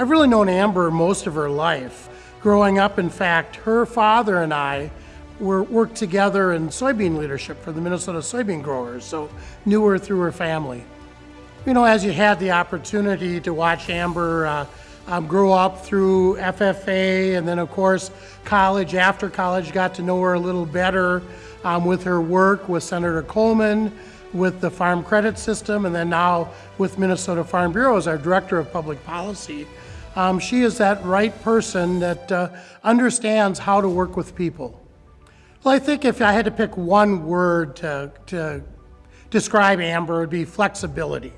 I've really known Amber most of her life. Growing up, in fact, her father and I were worked together in soybean leadership for the Minnesota soybean growers, so knew her through her family. You know, as you had the opportunity to watch Amber uh, um, grow up through FFA and then, of course, college, after college, got to know her a little better um, with her work with Senator Coleman, with the Farm Credit System, and then now with Minnesota Farm Bureau as our Director of Public Policy. Um, she is that right person that uh, understands how to work with people. Well, I think if I had to pick one word to, to describe Amber, it would be flexibility.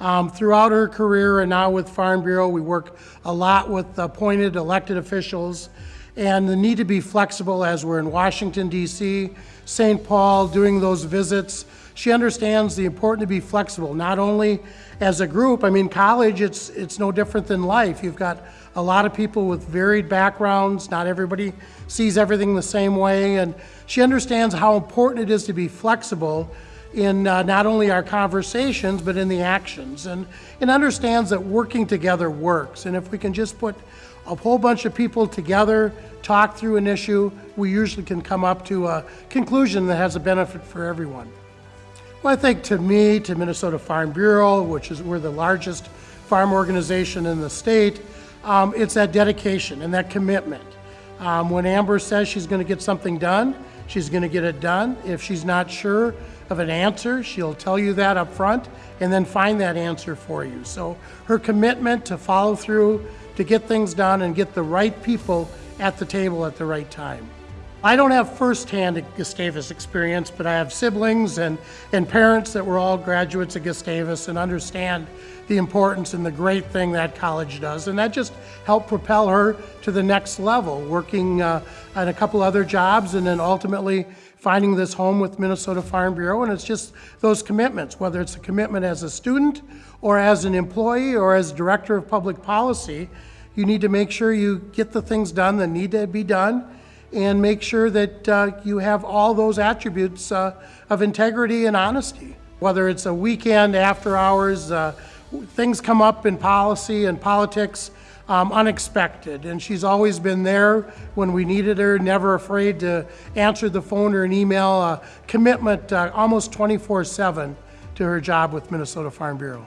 Um, throughout her career and now with Farm Bureau, we work a lot with appointed elected officials and the need to be flexible as we're in Washington, D.C., St. Paul, doing those visits. She understands the importance to be flexible, not only as a group. I mean, college, it's, it's no different than life. You've got a lot of people with varied backgrounds. Not everybody sees everything the same way. And she understands how important it is to be flexible in uh, not only our conversations, but in the actions, and, and understands that working together works. And if we can just put a whole bunch of people together, talk through an issue, we usually can come up to a conclusion that has a benefit for everyone. Well, I think to me, to Minnesota Farm Bureau, which is we're the largest farm organization in the state, um, it's that dedication and that commitment. Um, when Amber says she's going to get something done, she's going to get it done. If she's not sure of an answer, she'll tell you that up front and then find that answer for you. So her commitment to follow through, to get things done and get the right people at the table at the right time. I don't have firsthand Gustavus experience, but I have siblings and, and parents that were all graduates of Gustavus and understand the importance and the great thing that college does. And that just helped propel her to the next level, working uh, at a couple other jobs and then ultimately finding this home with Minnesota Farm Bureau. And it's just those commitments, whether it's a commitment as a student or as an employee or as director of public policy, you need to make sure you get the things done that need to be done and make sure that uh, you have all those attributes uh, of integrity and honesty. Whether it's a weekend, after hours, uh, things come up in policy and politics um, unexpected. And she's always been there when we needed her, never afraid to answer the phone or an email, commitment uh, almost 24 7 to her job with Minnesota Farm Bureau.